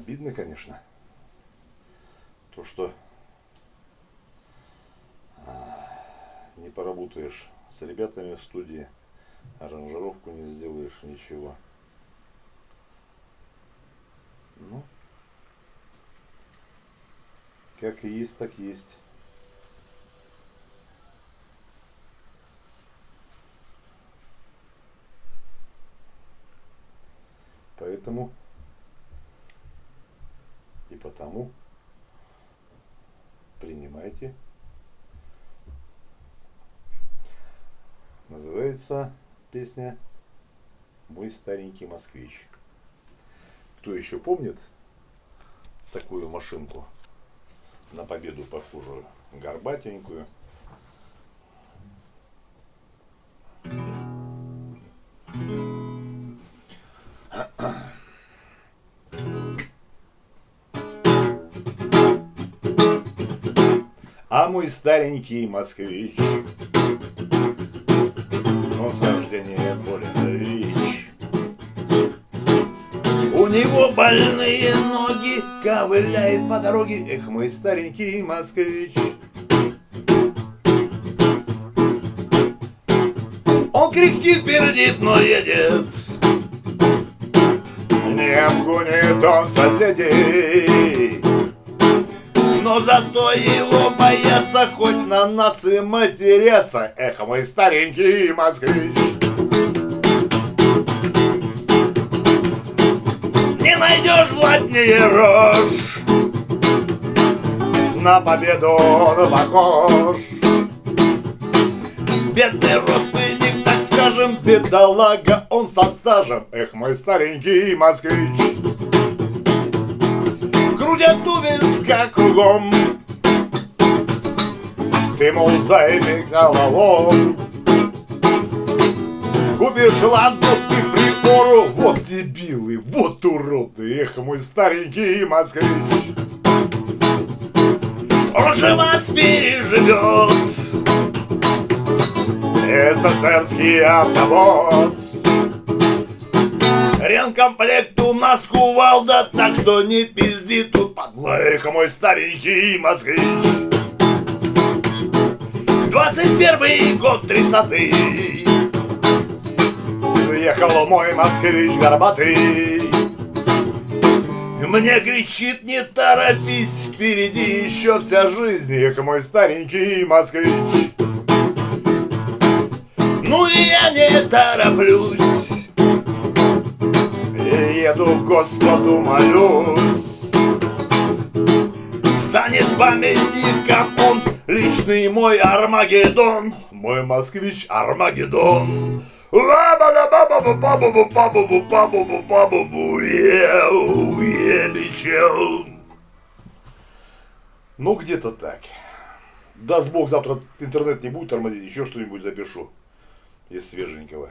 Обидно, конечно. То, что а, не поработаешь с ребятами в студии, аранжировку не сделаешь, ничего. Ну, как и есть, так есть. Поэтому и потому принимайте. Называется песня «Мой старенький москвич». Кто еще помнит такую машинку на победу похожую, горбатенькую? А мой старенький москвич Он с рождения болен речь У него больные ноги Ковыляет по дороге. Эх, мой старенький москвич. Он кряхтит, пердит, но едет. Не обгонит он соседей но зато его боятся хоть на нас и матерятся. Эх, мой старенький москвич. Не найдешь владнее рожь. На победу он похож. Бедный родственник, так скажем, бедолага Он со стажем. Эх, мой старенький москвич Крутят у виска кругом. Ты, мол, мне головом Купишь ладно ты прибору. Вот дебилы, вот уроды. Эх, мой старенький москвич. Он же вас переживет. СССРский автобот Ренкомплект у нас кувалда, так что не пизди тут подлайка мой старенький москвич. 21 год, 30 Приехал мой москвич горбатый. Мне кричит, не торопись, впереди еще вся жизнь Эх, мой старенький москвич. Ну и я не тороплюсь. Еду Господу молюсь Станет памятником он Личный мой Армагеддон Мой москвич Армагеддон ну, где-то так. Даст Бог, завтра интернет не будет тормозить, еще что-нибудь запишу из свеженького.